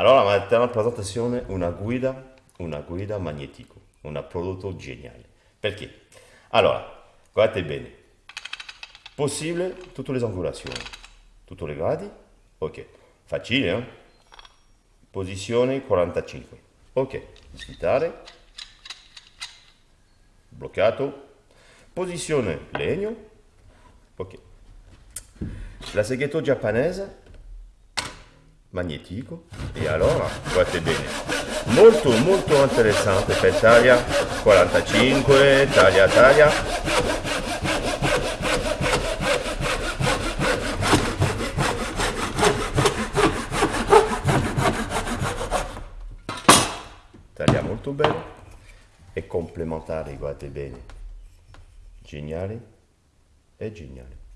Allora, mettiamo in presentazione una guida, una guida magnetico, un prodotto geniale. Perché? Allora, guardate bene, possibile tutte le angolazioni, tutti i gradi, ok, facile, eh? posizione 45, ok, sfitare, bloccato, posizione legno, ok, la seghetto giapponese, magnetico, e allora, guardate bene, molto molto interessante per taglia 45, taglia taglia, taglia molto bene e complementare, guardate bene, geniale e geniale.